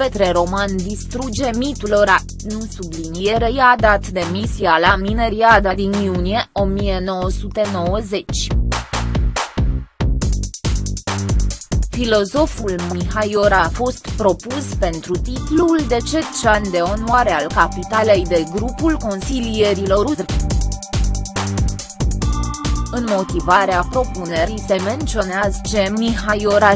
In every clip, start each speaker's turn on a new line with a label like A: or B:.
A: Petre Roman distruge mitul ora, nu subliniere i-a dat demisia la Mineriada din iunie 1990. Filozoful Mihai Ora a fost propus pentru titlul de cetșan de onoare al capitalei de grupul consilierilor UTR. În motivarea propunerii se menționează că Mihai Ora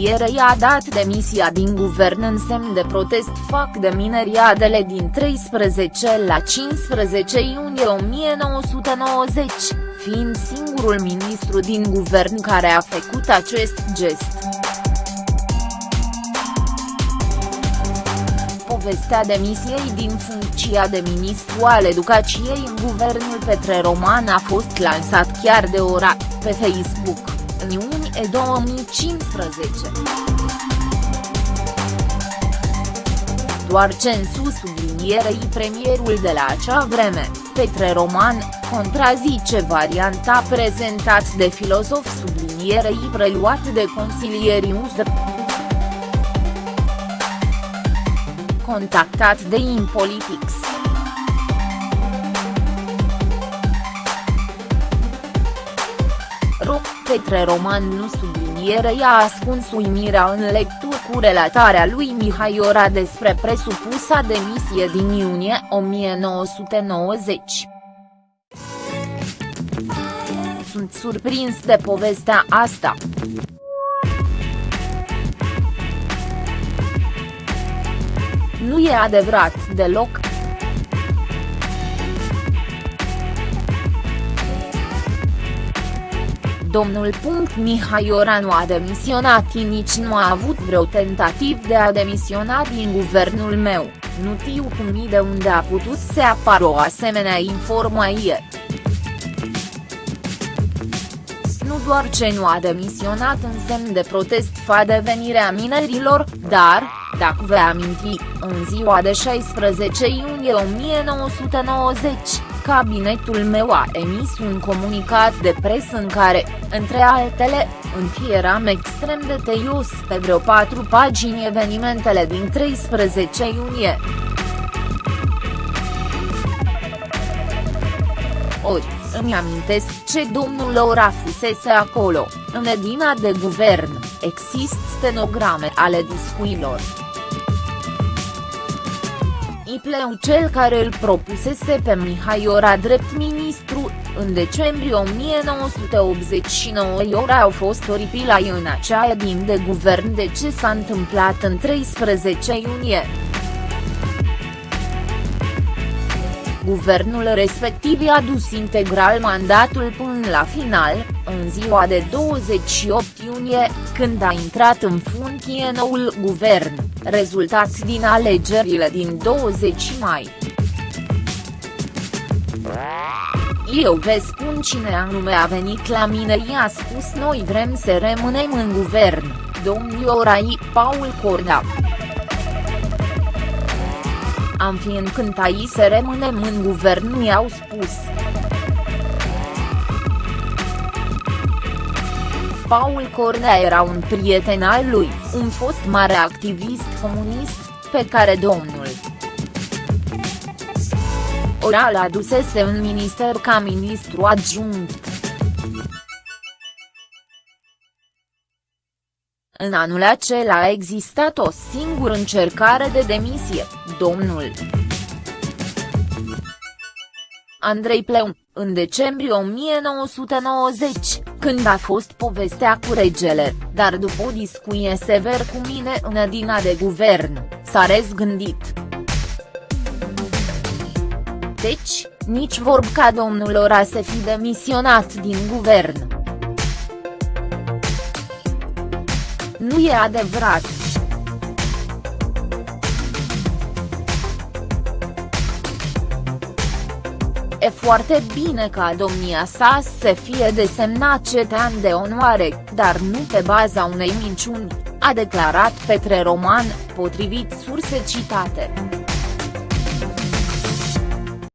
A: subliniere i-a dat demisia din guvern în semn de protest fac de mineriadele din 13 la 15 iunie 1990, fiind singurul ministru din guvern care a făcut acest gest. povestea demisiei din funcția de ministru al educației în guvernul Petre Roman a fost lansat chiar de ora, pe Facebook, în iunie 2015. Doar censu sublinierei premierul de la acea vreme, Petre Roman, contrazice varianta prezentat de filozof sublinierei preluat de consilierii USR. contactat de InPolitics. Ro, Petre Roman nu subliniere i-a ascuns uimirea în lectură cu relatarea lui Mihai Ora despre presupusa demisie din iunie 1990. Sunt surprins de povestea asta. Nu e adevărat deloc. Domnul. Mihai Oranu a demisionat nici nu a avut vreo tentativ de a demisiona din guvernul meu, nu știu cum de unde a putut să apară o asemenea informație. Nu doar ce nu a demisionat în semn de protest fa devenirea minerilor, dar, dacă vă aminti, în ziua de 16 iunie 1990, cabinetul meu a emis un comunicat de presă în care, între altele, înfieram extrem de teios pe vreo patru pagini evenimentele din 13 iunie. Ori, îmi amintesc ce domnul Ora fusese acolo, în edina de guvern, există stenograme ale discuilor. Ipleu cel care îl propusese pe Mihai Ora drept ministru, în decembrie 1989 Iora au fost oripilai în acea din de guvern de ce s-a întâmplat în 13 iunie. Guvernul respectiv i-a dus integral mandatul până la final, în ziua de 28 iunie, când a intrat în funcție noul guvern, rezultat din alegerile din 20 mai. Eu vă spun cine anume a venit la mine i-a spus noi vrem să rămânem în guvern, domnul Orai Paul Corda am fi încântai să rămânem în guvern mi-au spus. Paul Cornea era un prieten al lui, un fost mare activist comunist, pe care domnul Oral adusese în minister ca ministru adjunct. În anul acela a existat o singură încercare de demisie, domnul Andrei Pleu, în decembrie 1990, când a fost povestea cu regele, dar după o discuție sever cu mine în edina de guvern, s-a rezgândit. Deci, nici vorb ca domnul Ora să fi demisionat din guvern. Nu e adevărat. E foarte bine ca domnia sa să fie desemnat cetean de onoare, dar nu pe baza unei minciuni, a declarat Petre Roman, potrivit surse citate.